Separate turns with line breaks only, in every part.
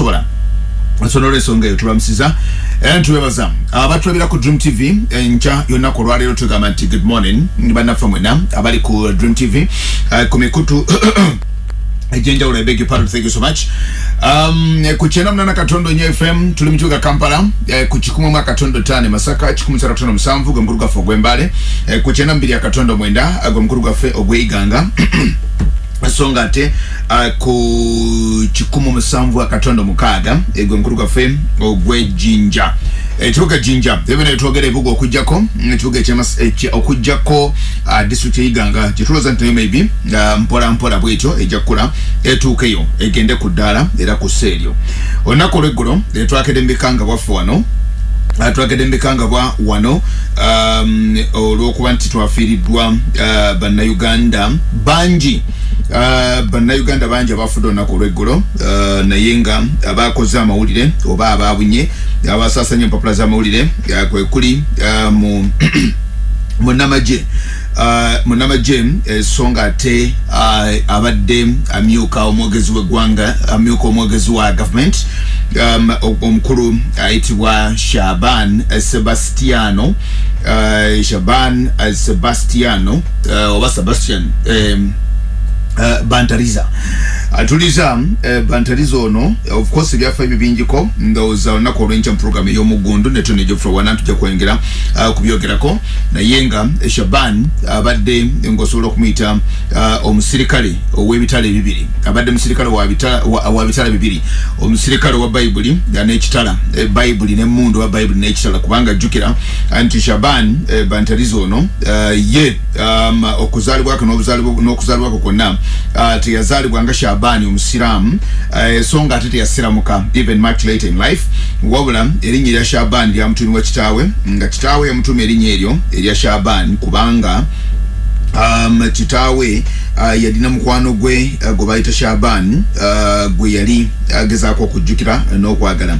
tebasobola ensonga olw'ensonga eyo tubamusiza era nitubebaza abatulabira ku dream tv enkya yonaku olwaleero tugamba nti good morning. Ni bannaffe mwena abali ku dream tv ku mikutu ejenjawulo i beg your pardon thank you so much. Um, ku kyenda munana katondo nyo fm tuli mukibuga kampala eh, ku kikumi mu akatondo tano e masaka kikumi satu katondo musanvu gwe mukulu gwaffe ogw'embale eh, ku kyenda mubiri akatondo mwenda gwe mukulu gwaffe ogw'eiganga ensonga ate uh, ku kikumu musanvu akatondo mukaaga egwe mukulu gwaffe ogwejinja ekibuga jinja ebyo naye twogera ebibuga okugjako ekibuga okugjako uh, district eyiganga kyetulooza nti nayo maybe uh, mpola mpola bwetyo ejja kukula etuukeyo egende ku ddaala era ku sseeryo olunaku olweggulo twakedde mubikanga bwaffe wano twakedde mubikanga bwa wano um, olwokuba nti twafiiriddwa uh, bannayuganda bangi uh, bannayuganda bangi abafudde olunaku olweggulo uh, naye nga abakoze amawulire oba ababunye abasaasanya empapula z'amawulire uh, kwe kuli uh, mu uh, munamagye esonga ate uh, abadde amyuka omwogezi w'eggwanga amyuka omwogezi wa government um, omukulu ayitibwa shaban sebastiano uh, shaban sebastiano uh, oba sebastian um, Uh, bantariza. Atuliza uh, bantariza ono of course bingiko ndowooza olunaku olwenkya mu program ey'omugundu neto nejofula wana tujja kwengera uh, kubyogerako naye nga shaban abadde uh, ngaosobola okumuyita uh, omusirikale ow'ebitala bibiri. Abadde musirikale wa bitala bibiri. Omusirikale wa bayibuli n'ekitala e, bayibuli n'emundu wa bayibuli n'ekitala. Kubanga jjukira nti shaban e, bantariza ono uh, ye um, okuzaalibwako n'okuzaalibwako kwonna uh, teyazaalibwa nga shabaani omusiraamu. Uh, so nga ate teyasiramuka even much later in life. Wabula erinnya erya shabaani lyamutuumibwa kitaawe nga kitaawe yamutuuma erinnya eryo erya shabaani kubanga um, kitaawe uh, yalina mukwano gwe uh, gwe bayita shaban uh, gwe yali agezaako uh, okujjukira n'okwagala.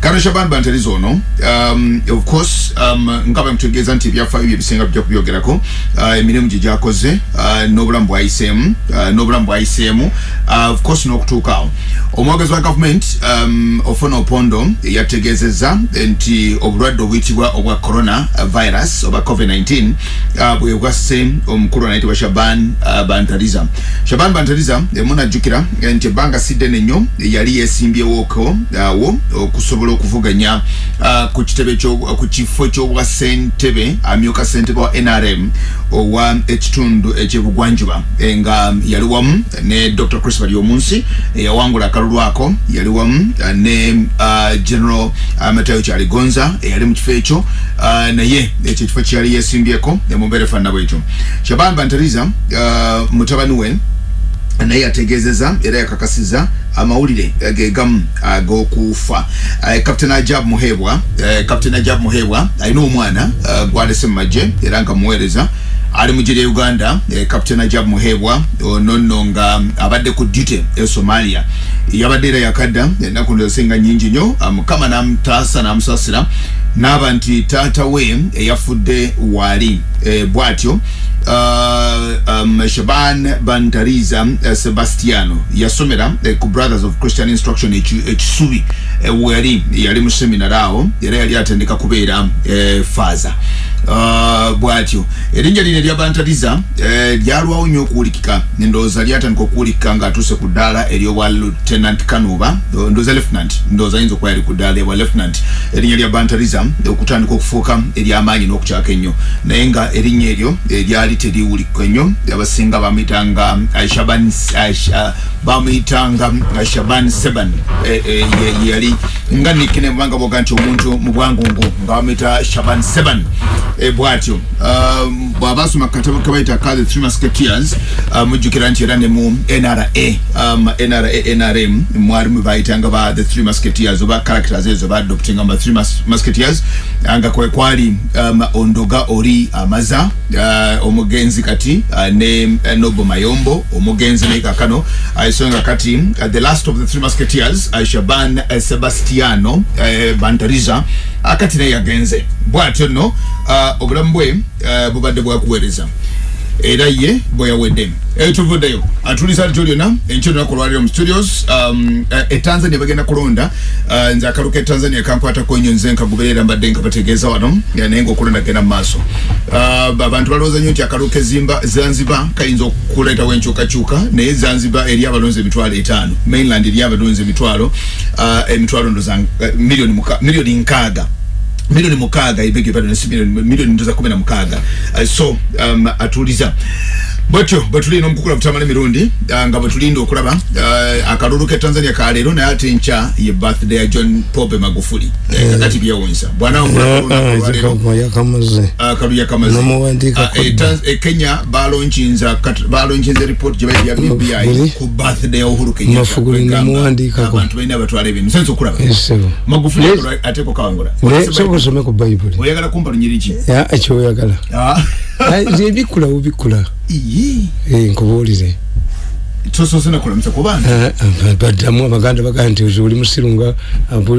Kano shaban bantariza ono um, of course um, nga bamutegeeza nti ebyafaayo bye bisinga bijja kubyogerako uh, emirimu gye gyakoze uh, n'obulamu bwayiseemu uh, n'obulamu bwayiseemu uh, of course n'okutuukaawo omwogezi wa gavumenti um, ofuna opondo yategeezezza nti obulwadde obuyitibwa obwa corona virus oba covid-19 uh, bwe bwasse omukulu anayitibwa shaban uh, bantariza shaban bantariza emunajjukira nti ebbanga siddene nnyo yali yesimbyewoko awo okusobola okuvuganya uh, ku kitebe ku kifo ky'obwa ssentebe amyuka ssentebe wa nrm owa ekitundu ekyebugwanjuba. Nga yali wamu ne dr chris bali omunsi eyawangula akalulu ako yali wamu ne general matayo kyaligonza eyali mu kifo ekyo uh, naye ekyo ekifo kyeyali yesimbyeko emumbeera efaanana bwekyo. Shaban bantariza mutabani we naye yategeezeza era yakakasiza amawulire gegamu ag'okufa uh, captain ajab muhebwa uh, captain ajab muhebwa alina omwana gwalese mu magye era nga muweereza ali mu gye uganda. Eh, captain ajab muhebwa ono nno nga abadde ku duty e somalia. Yabadde era yakadda ennaku ndosenga nyingi nnyo mukama namutaasa namusasira naaba nti taata we eyafudde waali eh, bw'atyo uh, um, shaban bantariza uh, sebastiano yasomera uh, ku brothers of christian instruction ekisubi uh, weyali yali mu seminary awo era yali atendeka kubeera uh, faza. Uh, bwatyo erinnya lino eryabantariza eh, lyalwawo nnyo okuwulikika. Ndowooza lyatandika okuwulikika ng'atuuse ku ddaala eryobwa lieutenant kanuba ndowooza lieutenant ndowooza ayinza okuba yali ku ddaala eryobwa lieutenant. Erinnya lya bantariza okutandika okufuuka ery'amaanyi n'okukyaka ennyo. Naye nga erinnya eryo eryali teriwulikika ennyo abasinga bamuyitanga shaban bamuyitanga shaban seban yali nga nikine mubanga boga nti omuntu mu bwangungu nga bamuyita shaban seban. Bwatyo bw'aba asoma katabo kabayita ka the three musketeers mujjukira nti era ne mu nra nra nrm mwali mwe bayitanga ba the three musketeers oba characters ezo baadoptinga mu three musketeers nga kwe kwali ondoga oli amaza omugenzi kati ne nobo mayombo omugenzi naye kakano ensonga kati the last of the three musketeers shaban sebastiano bantariza akati naye yagenze bwatyo nno obulamu bwe bubadde bwakuweereza era ye bweyawedde Eh, tuvuddeyo atuliza alityo lyonna enkyo lunaku olwaliro mu studios. Um, eh, e bagenda kulonda. Uh, nze akalu ke tanzania kankwatako nnyo nze nkagoberera mbadde nga bategeeza wano. Naye ngaokulonda genda mu maaso. Uh, abantu balowooza nnyo nti akalu ke zimba zanzibar kayinza okuleetawo enkyukakyuka naye zanzibar eri abalonzi emitwalo etaano. Mainland eri abalonzi emitwalo uh, emitwalo milioni muka- milioni nkaaga milioni mukaaga ibege bado nasi milioni milioni ndoza kumi na mukaaga uh, so um, atuliza bwetyo bwetulina omukukula butamala emirundi uh, nga bwetulinda okulaba uh, akalulu ke tanzania kaleero naye ate nkya ye birthday ya john pope magufuli. Eh, kakati byewunsa bwanaomulero
yakamaze
akaluya kamazi
N'omuwandiika
Uh, e, Tanz- e kenya balonchinza kat- balonchinza report gye bayita ya bbi
Magufuli.
ku birthday ya uhuru kenyatta.
Magufuli
kwegamba
n'omuwandiikako.
abantu balina batwala ebintu. Senza okulaba.
Esebo
magufuli
Yes.
akolwa- ate kukawangula
naye soka osome ku bayibuli
oyagala kumpa lunyiri ki?
Ya, ekyoyagala Eh, nkubuulire.
Tosoose nakulamusa ku baana?
Ah, ah, baddamu abaganda bagaa nti oli musiru nga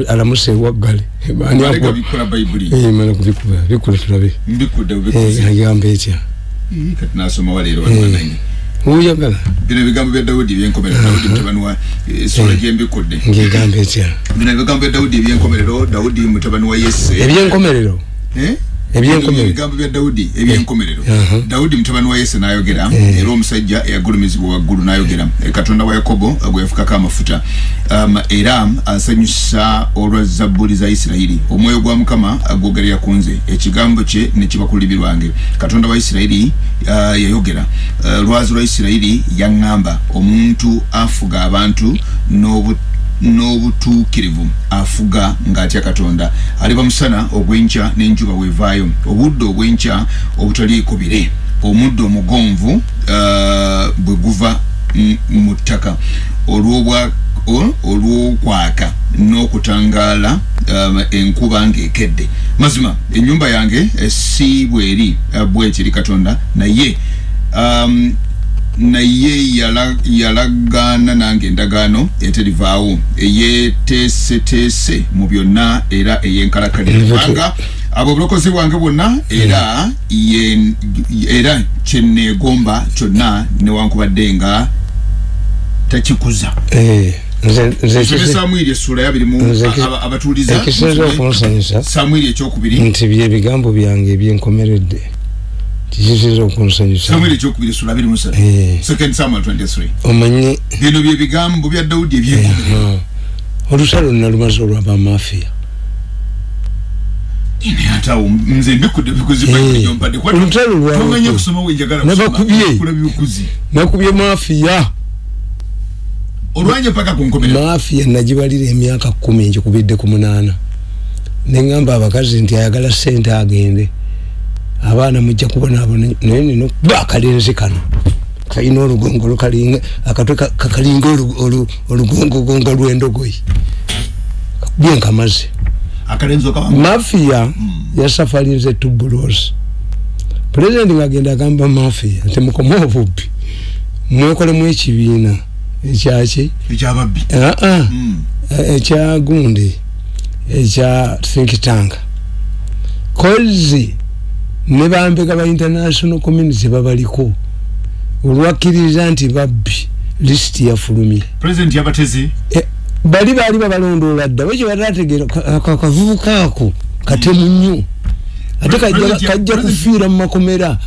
alamuse ewaggale. Eh, mala kubikuba bikula tulabe. Eh, agamba etya?
Kati nasoma waleero banwananyi
oyagala
bino ebigambo bya dawudi ebyenkomerero. Dawudi mutabani wa eh, sula gyembikudde.
ngegamba etya?
Bino ebigambo bya dawudi ebyenkomerero. Dawudi mutabani wa yese.
Ebyenkomerero
Eh?
ebyenkomerero.
Ebigambo bya dawudi ebyenkomerero.
Aha.
dawudi mutabani wa yese n'ayogera era omusajja eyagulumizibwa waggulu n'ayogera. Eh, katonda wa yakobo gwe yafukako amafuta. Um, era asanyusa olwa zabbuli za isirayiri. Omwoyo gwa mukama gwogerera ku nze. Ekigambo kye ne kiba ku lulimi lwange katonda wa isirayiri uh, yayogera. Uh, lwazi lwa isirayiri yaŋŋamba. Omuntu afuga abantu n'obu n'obutuukirivu afuga ng'atya katonda. Aliba musana ogw'enkya n'enjuba weevaayo. Obudde obw'enkya obutaliiko bire omuddo omugonvu uh, bwe guva mu ttaka. Olw'okwaka n'okutangaala um, enkuba ng'ekedde. Mazima ennyumba yange eh, si bweri uh, bwekiri katonda naye um, naye yala- yalagaana nange endagaano eterivaawo eyeteeseteese mu byonna era ey'enkalakkalira
Nvutu.
kubanga abo obulokozi bwange bwonna era ye- era kyeneegomba kyonna newankubadde nga takikuza.
Eh,
samwiri essula ya birimu
Nze ki-
aba- abatuuliza
ekisinza okunsanyusa
samwiri ekyokubiri.
Nti byebigambo byange ebyenkomeredde kikisinza okunsanyusa
samwiri ekyokubiri essula abiri musatu
Eh.
second samuel 23
omanyi
bino bye bigambo bya dawudi
nalumaze olwabamafiya
mbikudde bikuzi
Eh, olutalo
tomanye kusoma wenjagala
Nabakubye.
kula bikuzi
nakubye mafiya mafiya nagibalira emyaka kumi njikubidde ku munaana neŋŋamba abakazi nti ayagala sente agende abaana mujja kubonaabona naye nina okuba akalenzi kano. Kalina olugongo lukalinga akatwe ka- kakalinga olu- olu- olugongogongo lw'endogoyi kakubye nkamaze.
Akalenzo kabanga
mafiya yasafalinze tubulosi pulezidenti ngagenda agamba mafiya nti mukome obubbi mwekolemu ekibiina ekyaki
ekyababbi
aa
Mm.
ekya gundi ekya think tank. Kozi ne bambega ba international community babaliko olwakkiriza nti babbi lisiti yafulumye.
President yabateze
E, bali baali babalondoola dda bwe kyebatategeera akavubuka ako katemu nnyo ate kajja- kufiira mu makomera.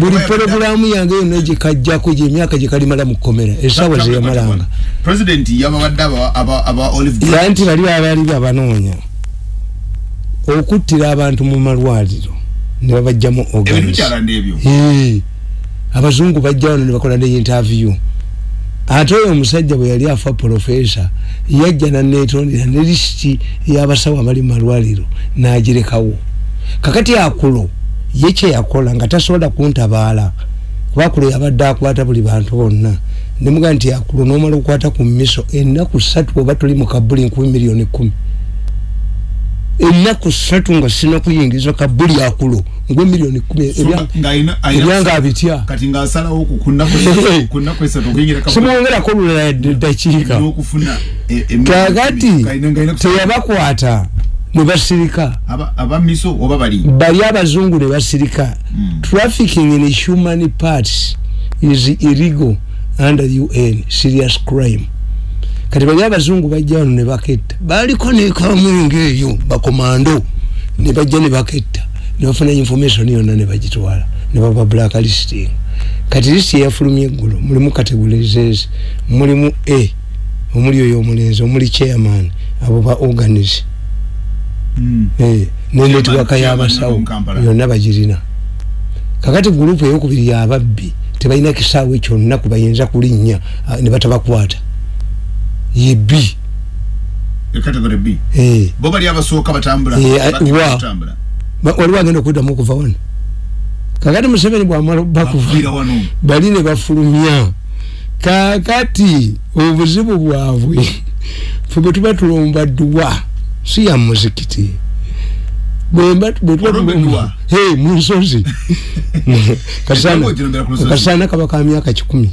Buli porogulaamu yange yonna gyemyaka gye mu kkomera essaawa zeyamalanga.
President yabawadde aba- aba aba olive Grove.
era nti bali babaali babanoonya okuttira abantu mu malwaliro ne babajjamu
ebintu
organs abazungu bajja wano ne bakola ne interview. Ate oyo omusajja bwe yali afa profesa yajja naneetondera ne lisiti y'abasawo abali mu malwaliro n'agirekawo. Kakati akulo ye kyeyakola nga tasobola kuntabaala kuba akulo yabadde akwata buli bantu bonna. Nemuga nti akulo n'omala okukwata ku miso ennaku ssatu oba tuli mu kabuli nkumi miliyoni kumi ennaku ssatu nga sina kuyingiza kabuli akulo ngwe miliyoni kumi ebyanga abitya
kati ng'asalawo ku- ku nnaku esatu- ku nnaku esatu okuyingira kabuli
simwongerako lulala dakiika
n'okufuna e-
kakati
kalina kusala-
teyabakwata mwe basirika.
Aba aba miso oba bali?
Bali abazungu ne basirika. Trafficking in human parts is illegal under un serious crime kati bali abazungu bajja wano ne baketta baliko nekamwenge eyo bakomando ne bajja ne baketta ne bafuna information yonna ne bagitwala ne baba blacklisting kati list yafulumya eggulu mulimu categorizes mulimu a omuli oyo omulenzi omuli chairman abo ba organize Eh, ne netiwaka y'abasawo yonna bagirina. Kakati gurupu eyokubiri yababbi tebalina kisaawe kyonna kubayinza kulinnya ah, ne batabakwata ye b.
Category b.
Eh,
bo bali abasooka batambula.
Eh, ah,
bakira
wa.
batambula.
Ba- waliwo agenda okuddamu okuva wano. Kakati museveni bwamala bakuva
bakuviira wano.
bali ne bafulumya. Kakati obuzibu bwabwe fe bwe tuba tulomba dduwa si ya muzikiti. Bwemba bwe tuba
Olomba
tulomba
edduwa?
Hey, mu nsozi. Kasana kasana kaba ka myaka kikumi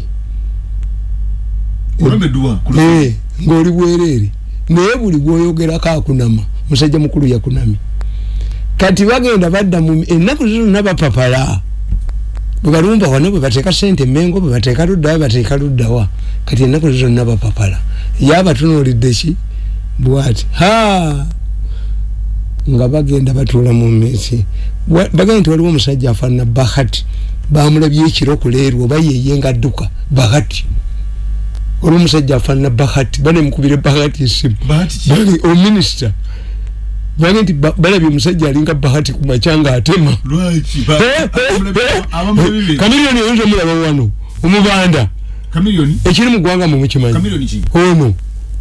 lusozi.
Eh, ng'oli bwereere naye buli gwoyogerako akunama musajja mukulu yakunamye kati bagenda badda mu ennaku zizonna bapapala bwe balumba wano bwe bateeka sente mengo bwe bateeka luddawa bateeka luddawa kati ennaku zizonna bapapala ye abatunuulidde ki? Bwati ha nga bagenda batuula mu mmeesi Wa- bagenda nti waliwo omusajja afaanana bahati. Bamulabye ekiro kuleerwa oba yeye nga adduka. Bahati olwo omusajja afaanana bahati banemukubire bahati esimu. Ominisita bage nti ba- balabye omusajja alinga bahati ku makya nga atema
lwaki? Ba- abamulabye
kamiliyoni oyinza omulaba wano omubanda. Ekiri mu ggwanga mwe mukimanyi?
Kamiliyoni ki?
Ono.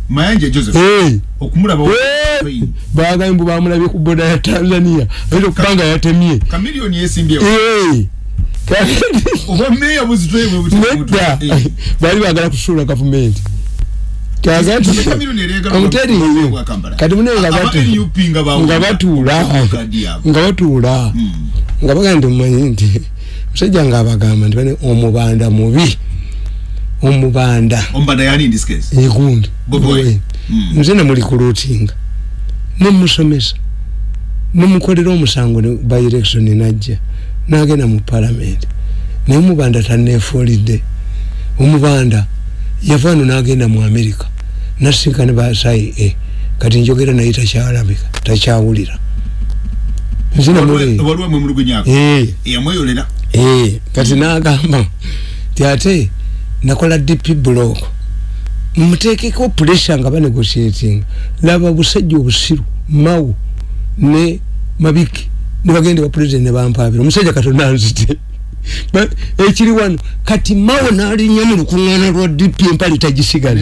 Mayanja joseph.
Eh,
okumulaba
eh, bagambye mbu bamulabye ku boda ya tanzania. Ayinza okuba nga yatemye.
Kamiliyoni yesimbyewo
Eh, nedda baali bagala kusuula gavumenti. Kakati omuteri eyo kati munene nga batu- nga batuula. nga batuula. Nga bagamba nti mumanyi nti musajja nga abagamba nti bane omubanda mubi. Omubanda. Egundi
Bobi Wine. Mm.
nze nemuli kulootinga nemusomesa nemukolera omusango by election najja nagenda mu palamenti naye omubanda taneefuulidde omubanda yavaano nagenda mu amerika nasinkane basayi e kati njogera naye takyalabika takyawulira. Eh. Eh, kati nagamba ti ate nakola dp block. Mutekeko pressure nga banegotiating. Laba busajja obusiru mawu ne mabiki nebagende wa president nebampabira omusajja katonda nzite ekiri wano kati mawo nalinnya mu lukuŋŋaana lwa dp empale
president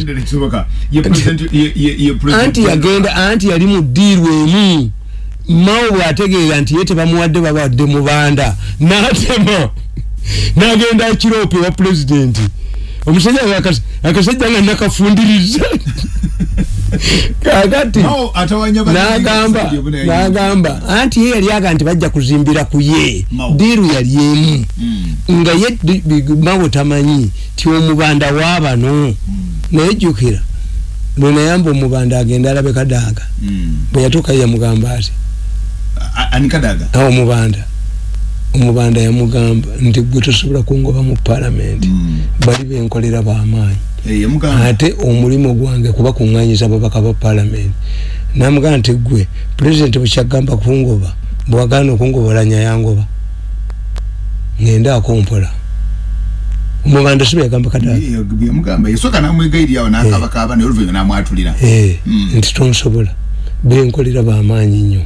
anti yagenda anti yali mu ddiiru emu mawo bwategeera nti ye tebamuwadde babawadde mubanda n'atema. N'agenda akiroopa ewa pulezidenti omusajja akasajja nga nakafundiriza kakati. N'agamba n'agamba. Anti ye yali aga nti bajja kuzimbira ku ye. Ddiiru yali emu.
Mm.
nga ye mawo tamanyi ti omubanda waabano naye jjukira lwenayamba omubanda agenda alabe kadaaga bwe yatuuka ye yamugamba ati omubanda omubanda yamugamba nti gwe tosobola kungoba mu palamenti
Mm.
bali benkolera bamaanyi.
Eh, yamugamba
ate omulimu gwange kuba kuŋŋanyiza ababaka ba palamenti namugamba nti gwe pulezidenti bwekyagamba kungoba bwagaana okungobolanya yangoba ngendaako mpola omubanda sibe yagamba kadaaga
Ye- ye- yamugamba yasooka namwegayirirawo nakabakaba naye oluvanyuma namwatulira
Eh,
Mm.
nti tonsobola. Benkolera bamaanyi nnyo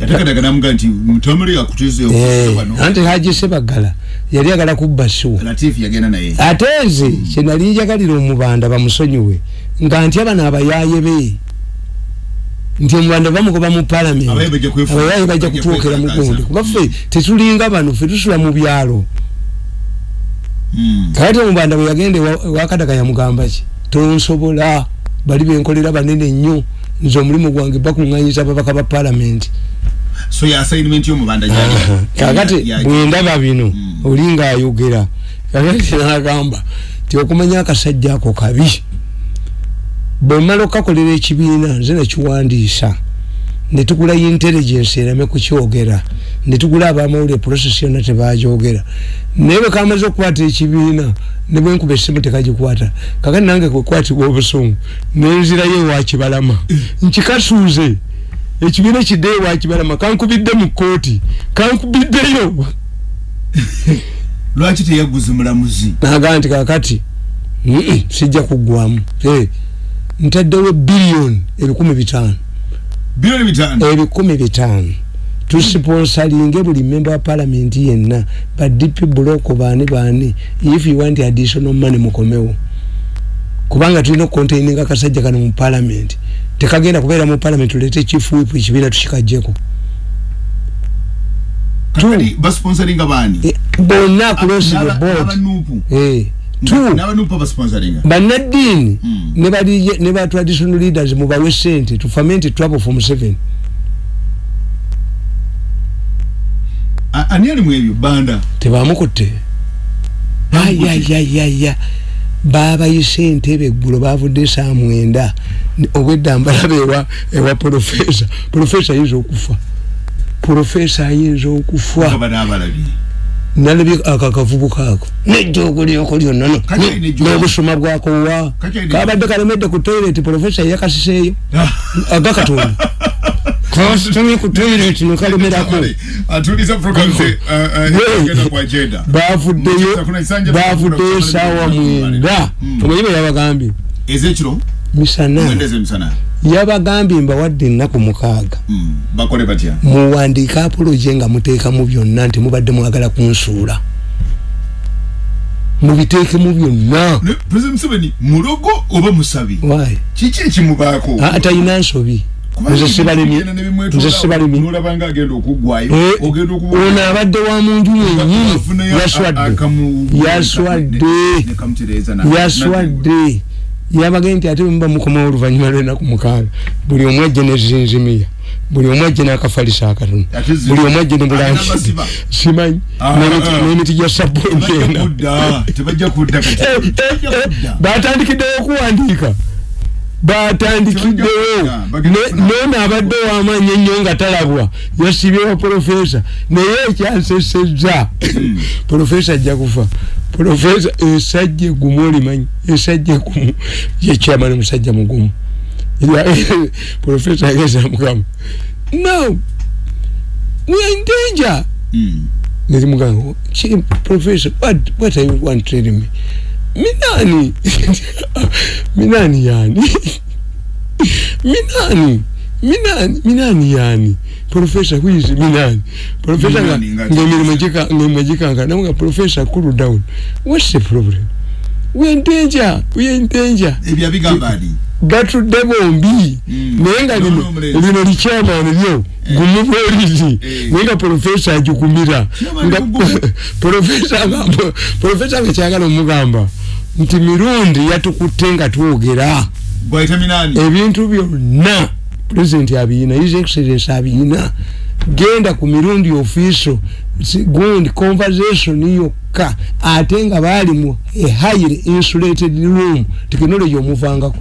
yatekadaga namugamba nti mutamuli yakutizeyo
Eh,
wano
anti haji sebagala yali agala kubba suwa
latifu yagenda naye.
Ate nze kyenali njagalira omubanda bamusonyiwe nga nti abano abayaaye be nti omubanda bamugoba mu palamenti
Abaye bajja kwefu-
abayaaye bajja
bajja
kutuukira
kwekakaasa.
mugundi kuba ffe tetulinga bano ffe tusula mu byalo.
Mm.
kati omubanda bwe yagenda ewa- ewakadaga yamugamba ki? Tonsobola bali benkolera banene nnyo nze omulimu gwange bakuŋŋanyiza ababaka ba palamenti
so ya assignment y'omubanda
kakati bwendaba bino
Mm.
oli ngaayogera kakati nagamba ti okumanya akasajja ako kabi. Bwe mmala okukakolera ekibiina nze nakiwandiisa netugula intelligence ereme kukyogera. Netugula abamawulire process yonna tebagyogera. Naye bwe kamaze okukwata ekibiina ne bwenkuba essimu tekagikwata. Kakati nange kwekwatibwa obusungu nenzirayo ewakibalama nkikasuuze ekibiina kidde ewakibalama kankubidde mu kooti kankubiddeyo.
Lwaki teyaguza mulamuzi
naga nti kakati sijja kuggwamu. Hey, ntaddewo biliyoni ebikumi bitaano ebikumi bitaano tusponsalinge buli member wa parliament yenna ba dp block baani baani if you want additional money mukomewo. Kubanga tulina okucontaininga akasajja kano mu parliament. Tekagenda kubeera mu parliament tulete whip ekibiina tukikajjeko
baani?
Eh, bonna across bannaddiini
Mm.
ne ba traditional leaders mubawe sente tufamente trouble from seven.
A- ani ali mu ebyo? Banda.
Tebamukutte. Ayayayaya babayise entebe eggulo bavudde saa mwenda. Obwedda mbalaba ewa ewa profesa profesa ayinza okufa. Profesa ayinza okufa nalabye ako akavubuka ako. Nejjoogo lyoko lyonna no
Kati alina ejjoogo.
n'obusoma bwako wa
Kati alina
kabadde kalemedde ku toilet profesa yakasiseeyo. Agakatonda kasitami ku toilet nekalemerako bavuddeyo bavuddeyo
bafuna
saawa
bafuna
mwenda.
Mm.
omanyi bwe yabagambye.
Ezekiro
misana yabagambye mbawadde ennaku mukaaga.
Mm, batya?
Muwandiika apoloje nga muteekamu byonna nti mubadde mwagala kunsuula. Mubiteekemu byonna.
Mulogo oba musabi? Kiki ekimubaako?
Talina nsobi. Nze sibalemye nze sibalemye
nolabanga agenda okuggwayo
Eh, abadde wa munju mwennyini yaswadde. yaswadde. Yaswadde yabage nti ate muba mukomawo oluvannyuma lwenaku mukaaga buli omu ajje nezinzimiya buli omu ajje n'akafalisa akatono buli omu ajje ne bulansi simanyi
Ah,
N'emiti-
ah.
n'emiti gya sabbuuni ena batandikiddewo okuwandiika. Batandikiddewo nono abadde wamaanyi ennyo nga talabwa. Yasibyewa profesa naye ekyansesezza. Profesa ajja kufa profesa esajja egumu olimanyi esajja egumu yekyamani musajja mugumu. Profesa ageza mukama no we are in danger.
Mm.
nerimugamba "Chi- professor what, what are you want tell me? Minani minani yani? Minani minani minani yani professor who is minani professor nga
Minani nga-
ngemirimu ngemwe gikanga namuga professor cool down. What's the problem? We in danger. We in danger.
Ebyo abigamba ali
batudde bombi
Mm.
naye nga
Nono
lino
omulenzi.
lino likyamaani lyo gumu bwoliri
Eh.
naye nga profesa agikumira
Chairman
nga profesa nga profesa nga kyagala omugamba nti mirundi yatukutte nga twogera
bwaita minani?
Ebintu byonna pulezidenti abiyina his excellence abiyina genda ku mirundi ofiiso gundi conversation yokka ate nga baali mu a highly insulated room technology omuvangako.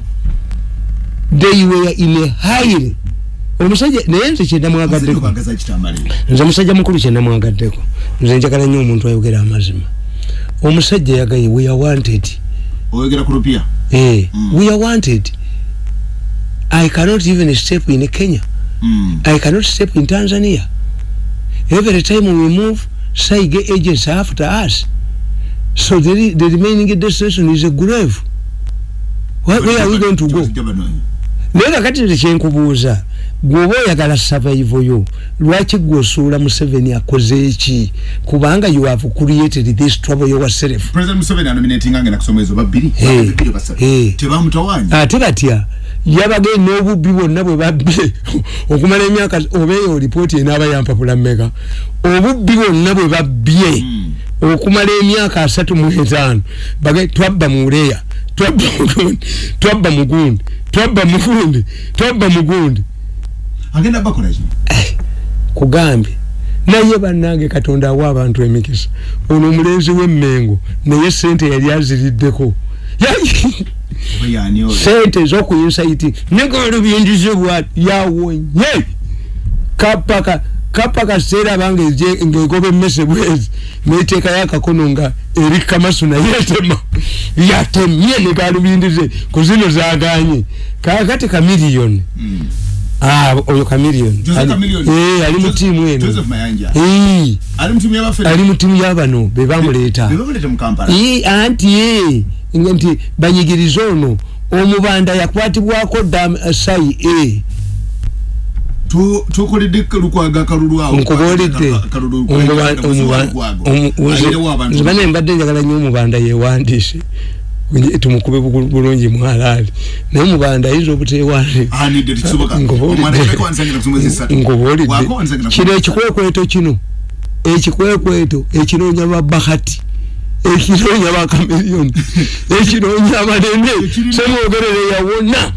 They were in a highly omusajja naye nze kyendamwagaddeko nze musajja mukulu kyendamwagaddeko nze njagala nnyo omuntu ayogera amazima. Omusajja yagaye we are wanted.
Oyogera ku lupya
eh,
Mm.
we are wanted i cannot even step in kenya
Mm.
I cannot step in Tanzania. Every time we move, Saige agents are after us. So the, the remaining destination is a grave. Where, where are we going to go?
Kibazijja bano.
naye kakati nze kyenkubuuza gweoba oyagala survival yo lwaki gwe osuula museveni akoze eki kubanga you have created this trouble yourself
president museveni anominatinga ngenda kusoma ezo babbiri
Eh,
babbiri basatu
eh.
tebamutawanya
ate batya yabagaye n'obubbi bwonna bwe babbye okumala emyaka oba eyo lipooti enaaba yampapula mmeka. Obubbi bwonna bwe babbye
Mm.
okumala emyaka asatu mu etaano bagaye twabba mu uleya twabba mugundi twabba mugundi twabba mugundi twabba mugundi
agenda bakola ki
kugambye naye bannange katonda awa abantu emikisa. Ono omulenzi w'emmengo naye sente yali aziriddeko Ya-
oba yani oyo
sente ez'okuyinsaiti nekolubindizibwa yawonye kapaka kapa kaseera bange ngaegoba emmese bwezi neteekayo akakono nga eri kamasu naye yatema yatemye nekalubindize ku zino zaganye kakati kamiliyoni
Mm.
Ah, oyo kamiliyoni
Joseph Chameleone.
Eh, ali mu
Joseph-
tiimu eno.
Joseph Mayanja.
Eh,
ali mutumu yabaffe
ali mu tiimu y'abano bebamuleeta
bebamulete mu kampala.
Ii, anti ye nga nti banyigiriza ono omubanda yakwatibwako dam sai e
Tu- tukoledde lukwaga kalulu awo.
Nkubuulidde.
Kalulu- Lukwago. Ayirewo abantu.
zibane mbadde njagala nnyo omubanda yewandiise Nje- tumukube bulungi mwalaali naye omubanda ayinza
wansangira ku
kino ekikwekweto kino? Ekikwekweto ekinoonya babahati ekinoonya bakamiliyoni ekinoonya
Ekirina-
semwogerere yawona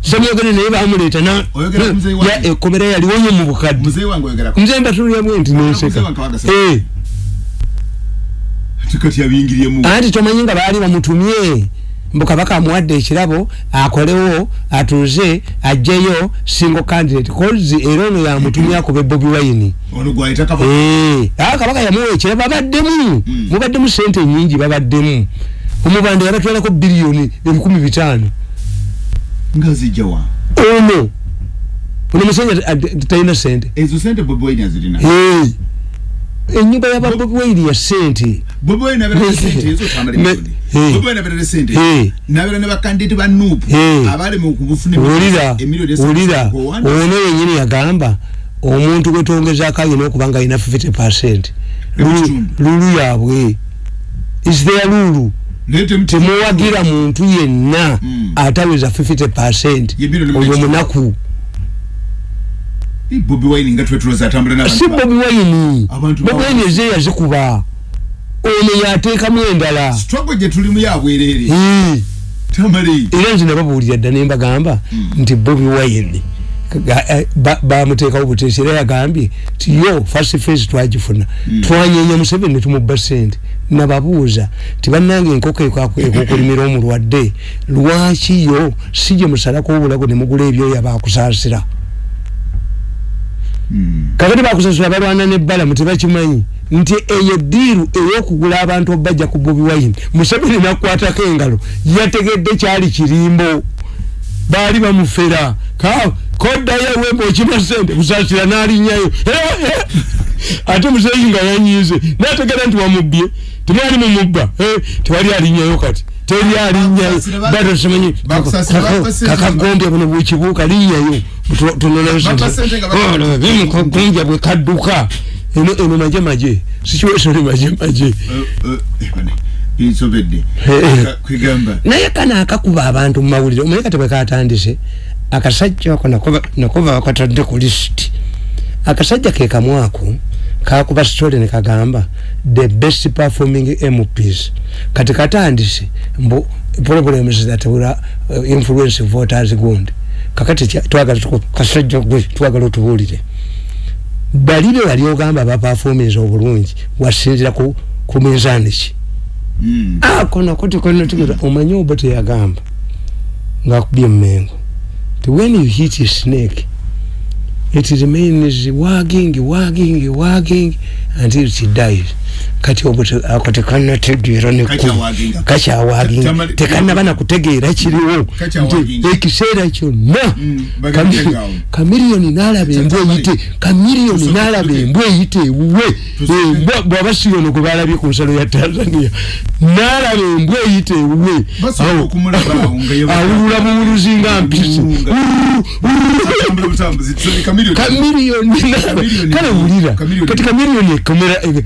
semwogere naye bamuleeta ya- ekkomera yaliwonye mu bukadde. Nze mbatuliramu nti nenseka
Kati yabingiriemu.
anti tomanyi nga baali bamutumye mbu kabaka amuwadde ekirabo akolewo atuuze ajjeyo single candidate kozi era ono yamutumye akube bobi wine
Ono gwayita kaba.
Eh, ah, kabaka yamuwa ekirabo babaddemu
Mm.
mubaddemu sente nyingi babaddemu omubanda yabatwalako biliyoni ebikumi bitaano
Nga zijja wa.
ono ono musajja ad- talina sente
Ezo sente Bobi Wine azirina.
Wairi ya sente
Bobi Wine abeera sente ezo tamale
Me-
milioni.
Eh.
Bobi Wine abeera sente.
Eh.
N'abeera ne bakandidate ba Nuupu.
Eh.
Abaali mu kubufune
wulira
emiliyoni esatu
wulira
ku Rwanda.
ono yenyini yagamba omuntu gwetwongezaako alina okuba nga alina 50 percent
Ekitundu.
lulu yabwe is there lulu
Naye temu-
temuwagira muntu yenna
Mm.
ataweza 50 percent
Ye bilioni
oyo
mu-
munaku
Bobi Wine nga twetulooza atambula n'abantu
si
ba-
bobi wayini
Abantu
bobi
ba-
wayini eze yazikuba. Ono yateekamu endala.
Struggle gye tulimu ya bwereere
Eh.
tamale.
Era nze nababuulira dda nembagamba nti bobi wine ga- eh, ba- bamuteekawo buteesi. Era yagambye ti yo first face twagifuna. Twanyenya museveni netumubba sente nababuuza ti bannange enkoko ekokulimira omulwadde? Lwaki yo? Si gye musalako obulago nemugula ebyoya bakusaasira kakati bakusasula balwana nebbalamu tebakimanyi nti eyo diiru eyokugula abantu obajja ku bobi wine. Museveni nakwatako engalo yategedde kyali kirimbo. Baali bamufera. Ka koddayo ewemba okima sente kusasira n'alinnyayo eh. ate muzeeyi nga yanyize nategera nti wamubbye temwali mumubba Eh, tewali alinnyayo kati teri alinnyayo
Bakusasira ba-
batosimanyi
bakusasira bapa sente.
kakagombya buno bwekibuuka
baka-
tunolobimukagombya bwe kadduka eno eno maje maje. Situation maje maje.
Insobedde
Eh.
Ka- kwegamba
naye kana akakuba abantu mu mawulire omanyi kati bwe katandise akasajja ako nakuba- bakatadde ku lisiti akasajja ke kamu ako kakuba story ne kagamba the best performing mps kati katandise mbu problems that will uh, influence voters gundi. Kakati kya- twagala tuku- kasajja gwe twagala otubuulire bali be bali ogamba bapafominza obulungi wasinzira ku, ku minzaani ki?
Mm.
akono kuti kono tukira omanyi obo teyagamba ngakubye emengo ti when you hit a snake it remains wagging wagging wagging until she dies kati obo te- ako tekanategeera nekkulu
Kakyawaginga.
kakyawaginga
Tamali-
tekanaba nakutegeera kiriwo.
Kakyawaginga.
nti ekiseera kyonna kamiliyoni nalaba embwa eyite. Kamiliyoni nalaba
tuke.
embwa eyite ewuwe. Embwa bwaba siyono gwe balabye ku nsalo ya tanzania. Nalaba embwa eyite ewuwe. Awulula buwuluzi nga mpisi.
kamiliyoni.
kale wulira. Kati kamiliyoni ekomera eh,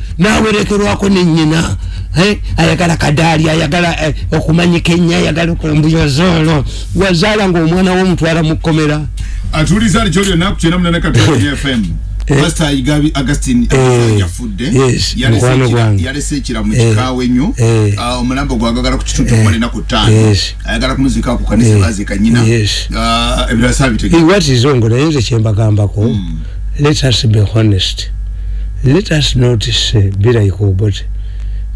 nawerekerwako nenyina eh, ayagala kadaali ayagala eh, okumanyika ennyo ayagala okulambuyozolo wazaala ngaomwana womutwala mu kkomera.
Atuuliza ali kyolyo naku kyenda munana katonya fm
Eh.
pasita igabi augustin
Eh.
yafudde Yalese ekira- mu kikaawe ennyo.
Eh.
Ah, omulambo gwagagala ku kitundu kumala enaku ttaano. Ayagala kumuziika ku kanisa baziika nyina. Ah, ebirala saabitegeera
what is ongo naye nze kyembagambako let us be honest let us not say be like obote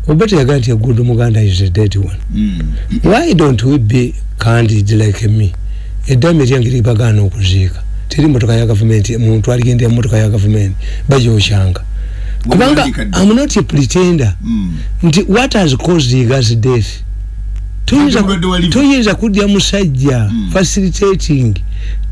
obote yagaa nti egundo muganda is a dead one
Mm.
why don't we be candid like me eddami lyange libagaana okuziika teri motoka ya gavumenti muntu aligendera motoka ya gavumenti bajoshanga kubanga
Wandikadde.
i'm not a pretender
Mm.
nti what has caused Yiga's death toyinza
Ate obadde waliwo.
toyinza kudya musajja
Mm.
facilitating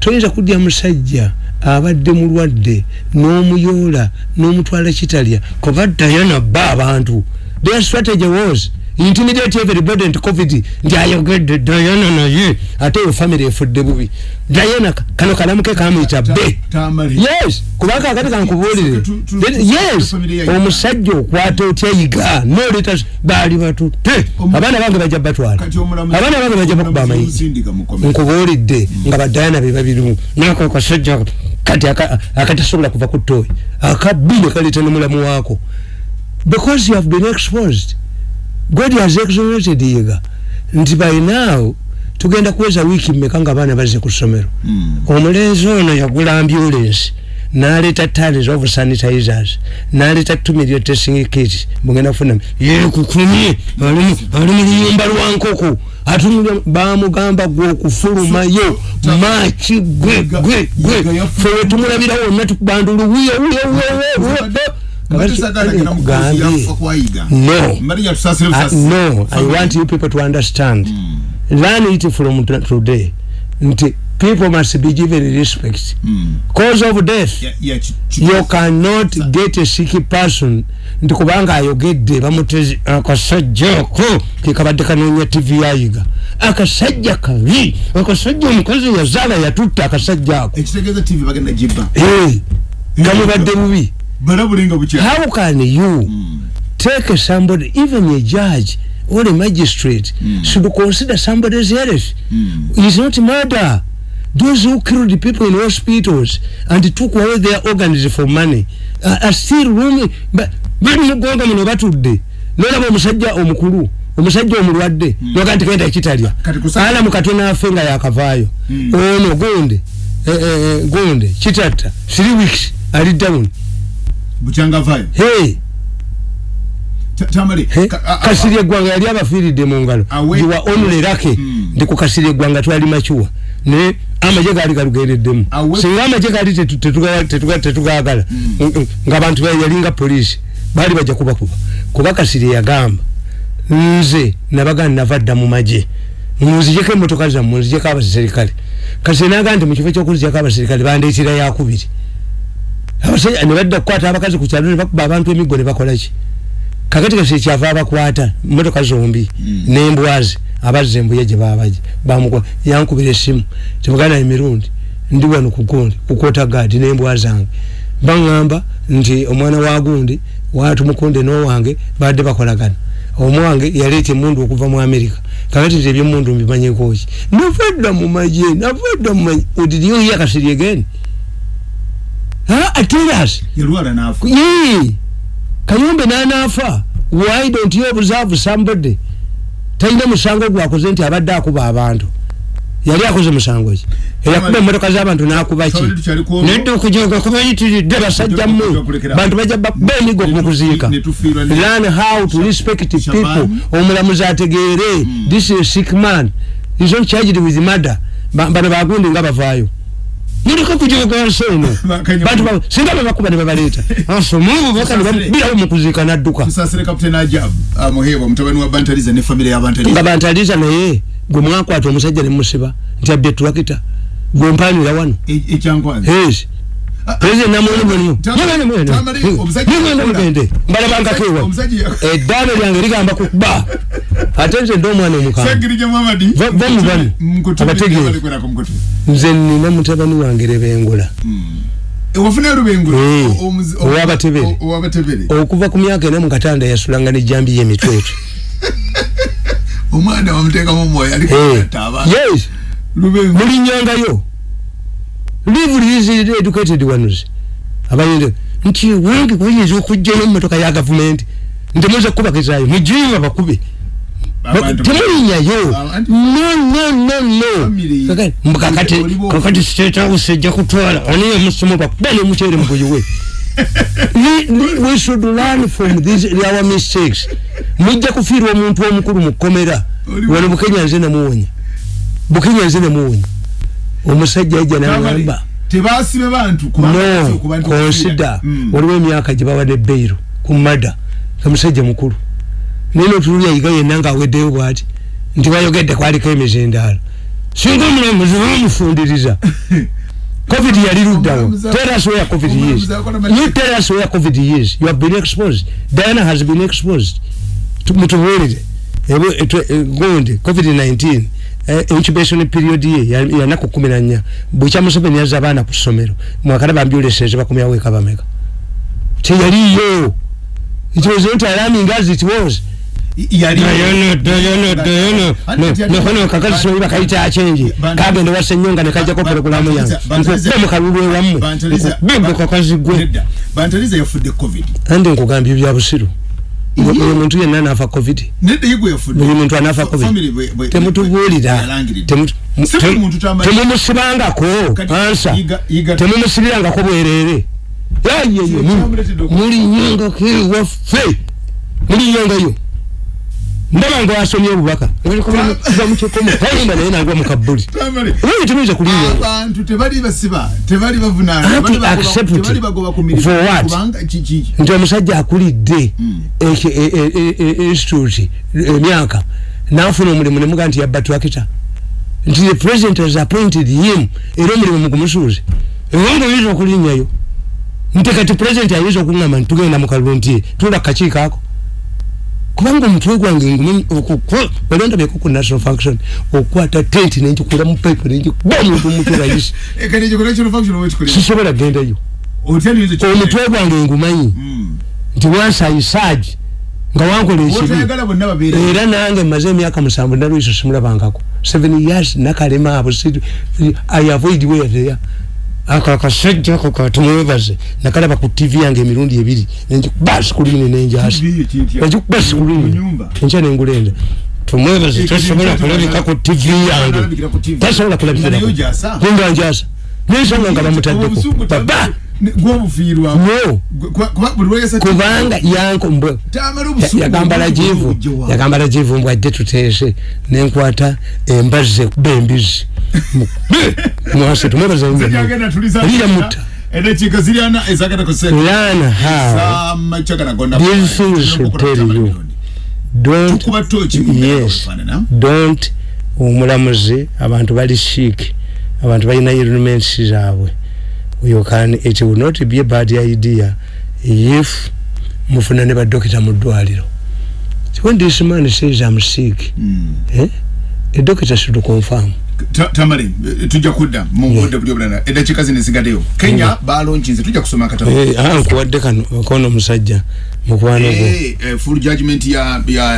toyinza kudya musajja abadde mulwadde n'omuyoola n'omutwala kitalya kuba dayana bba abantu. Their strategy was intimidate everybody nti covid nti ayogedde dayana naye ate eyo family efudde bubi. Dayana ka- kano kalamuke kamuyita
Tamale.
yes kubanga akati kankubuulire yes omusajja okwata otya yiga noleta baali batutte abaana bange bajja batwala. abaana bange bajja bakuba
mukomera.
nkubuulidde nga badayana be babirimu. Nako kasajja kati aka- akatasobola kuva ku ttooyi. Akabbi ne kaleeta nomulamu waako. Because you have been exposed god has exonerated yiga nti by now tugenda kuweza wiiki mmeka nga abaana bazze ku ssomero?
Mm.
omulenzi ono yagula ambulance naleeta tons of sanitizers naleeta two million testing kit mugenda kufuna. Yekukumye ali mu luyumba lwa nkoko. Atunulya bamugamba gwe okufulumayo maki gwe gwe gwe.
Yiga yafu-
fe tumulabira wonna tukubandulu wiyo wiyo wiyo No.
Busasi.
no, I want you people to understand. Learn it from today. Nti people must be given respect.
Mm.
Cause of death,
Ya- ya ki- ki-
you cannot get a sick person. Nti kubanga ayogedde bamutezi akasajja ako. Kekabadde kanoonya tv yayiga. Akasajja kabi. Akasajja omukozi yazaala yatutta akasajja ako.
Ekitegeeza tv bagenda gibba.
Eh, nga mubadde bubi how can you take somebody even a judge or a magistrate
Mm.
should consider somebody's health
Mm.
it's not murder. Those who killed people in hospitals and took away their organs for money are, are still roaming Ba- bali mugonga muno batudde. Nolaba omusajja omukulu omusajja omulwadde noga nti kenda kitalya
Kati kusa-
ala mukatona afe nga yakavaayo.
Mm.
ono gonde. Eh, eh, gonde. Kitatta. Three weeks. Ali down
bukyanga vayo
hey!
Ta- tamale
He?
ka- a- a-
kasiri eggwanga yali abafiiridde mu ngalo.
Awe-
giwa onulerake
Mm.
ndi ku kasiri eggwanga twali makiwa. Ne amaje gaali galugereddemu.
Awe-
singa amaje gaali tetu- tetuga- tetuga- tetugaagala Mm, ng'abantu ba- yalinga polisi baali bajja kubakuba. Kuba kasiri yagamba nze nabagana nava dda mu maje munzijeko emotoka zammwe nzijeko abaserikale kasiri nagaa nti mu kifo ky'okuzijako abaserikale bandeetera yakubiri abasajja ne badda kukwata abakazi ku kyalo ne bakuba abantu emiggo ne bakolaki kakati kasi kyava abakwata motoka zombi nembwazi abazza embuye gye babaje bamukola yankubira esimu tebagana emirundi ndi wano kugundi kukota gadi nembwa zange baŋŋamba nti omwana wa gundi watumukunde n'owange badde bakolagana. Omwange yaleeta emundu okuva mu amerika kakati nti ebyemundu mbimanyekoki navadda mu maje navadda mu maje odiriyoyo akasiri again atelas
yalwala naafa
Yee. kayumbe nanafa why don't you observe somebody? Talina musango gwakoze nti abadde akuba abantu. Yali akoze musango ki? Eyakuba emotoka z'abantu nakuba ki? Nedde okujoga kubayitiridde basajja
Tukulekera.
bantu bajja
tu-
mukuziika learn how to respect people. Omulamuzi ategeere. This is a sick man. Is not charged with murder. Ba- bano bagundi nga bavaayo muliko kujoga eno
Bakanya-
bantu ba- singa babakuba ne babaleeta asomubo baka ne bamubirawo mukuziika n'adduka
tusasire kapiteni ajabu amuheebwa mutabani wa bantaliza ne famire
nga
y'abantaliza
bantaliza naye gwe mwakwata omusajja ne musiba. Nti abye tulakita gwe mpanira wano
E- ekyankwanzi
yes president namwene mulimu
Tamale- Tamale, omusajja yakola.
mugende mbalabangako ewa
omusajja ya-
eddaalo lyange ligamba kukuba ate nze ndi omwana
ku mukutu.
nze nina mutabani wange
ewafuna lubengo
Eh,
o-
owabatebere. okuva ku myaka ena mu katanda yasulanga nejambi yemitwetu
omwana wamuteekamu omwoyo
yes.
Lubengo
mulinyangayo live is educated ones. Abayinde nti wengi kuyinza okujjayo mumotoka ya gavumenti ntemuza kubagezayo mujiwe bakube. Temulinyayo
Abantu-
no no no no.
Family.
Kakati- state house ejja kutwala aniyo musomo bakuba nomukyere muguyiwe We- we- should learn from these our mistakes. Mujja kufiirwa omuntu omukulu mu kkomera. Wano bukenya nze namuwonya bukenya nze namuwonya omusajja ajja nagamba
tebasibe bantu
no
Mm.
waliwo emyaka gye bawadde beyiro ku mada omusajja mukulu. Naye notululya yiga yenna ngaaweddeyo bwati nti bayogedde kwaliko emizindaalo singa omulamuzi bamufundiriza covid yali luddawo tell us where covid is. you tell us where covid is. You have been exposed. Diana has been exposed. Tu- mutubuulire. Ebu- etu- e- gundi covid 19 eh, incubation period ye ya- yanaku kumi na nnya. Bukya museveni yazza abaana ku ssomero mwakala bambyuleseze bakumyaweeka bameka teyaliyo it was not alarming as it was
yali
Diana, Diana, Diana. No, no, no, kakati soyi bakayita achenji kagende wasa enyonga nekajjako porogulamu yange nkube mu kalulu ewammwe nkube kakazi gwe.
Bantaliza yafudde covid.
Andi nkugambye bya busiru. Buli muntu yenna anafa covid?
Nedda yigwe yafudde
buli muntu anafa
Family
covid
bwe- bwe-
temutubuulira
yalangiridde.
Temu- mu-
Si buli
tem-
muntu tamanyi.
temumusibangako
Kati
ansa
yiga- yiga-
temumusibirangako bwerere. Yayeye
Kyamuleetedde okuba-
muli nyongako ewaffe muli nyongayo ndaba nga wasomye obubaka. Va mukikomo tayimba naye nagwa mukabbuli oyo temuyinza kulinyonga
abantu tebali basiba tebali bavunaana
Anti
tebali bagoba-
accept it.
tebali bagoba ku mirimu.
For what?
kubanga kiki
nti omusajja akulidde eki- e- e- e- institute emyaka nafuna omulimu nemuga nti yabba twakita. Nti the president has appointed him era omulimu mugumusuuze ewanga oyinza okulinyayo. Nti kati president ayinza okuŋama nti tugenda mu kalulu nti tula kakiiko ako kubanga omutwe gwange ngumanyi balondabyeko ku national function okukwata tenti nenjikula mu pipe nenjikuba omuntu mumutwe
oba ekikola
sisobola gendayo omutwe gwange ngumanyi
Mm.
nti wansi ayisaagi nga wankola ekibi. Era nange maze emyaka musanvu nalwiso simulabangako. Seven years nakalema abo i avoid weatheya ako akasajja ako katumwebaze nakalaba ku tv yange emirundi ebiri. Nenjikuba sikulini nenjasa
TV ye kintu ya-
nenjikuba
mu
sikulini
nyumba.
enkya nengulenda. Tumwebaze. Tasobola kulabika ku tv yange.
Ku
tasobola kulabikira kunga njasa nensonga nga bamutaddeko baba
Kuba- kuba
kubanga yanko mbwe.
Tamala obusungu
yagamba lajivu
obujja wa-
yagamba lajivu mbw ajje tuteese. Nenkwata embazi ekuba embizi mwase tumwebaza
Zijagenda tuliza-
liya mutta.
Endakiika ziri ana ezagenda ku sente.
lana ha.
Samakyaga gonna
These
kuba-
things should tell you. don't yes. don't omulamuzi abantu bali sick abantu balina elements zaabwe. You can it will not be a bad idea if mufuna ne badokita mu ddwaliro. When this man says i'm sick
Mm.
eh? a doctor should confirm.
Ta- tamale tujja kudda mu budde buli obulala eddakiika zino ezigaddeyo kenya balonkinze tujja kusoma akatabo.
Eh, ah, nkuwadde kano kono omusajja mukwano gwo.
Eh, eh, full judgment ya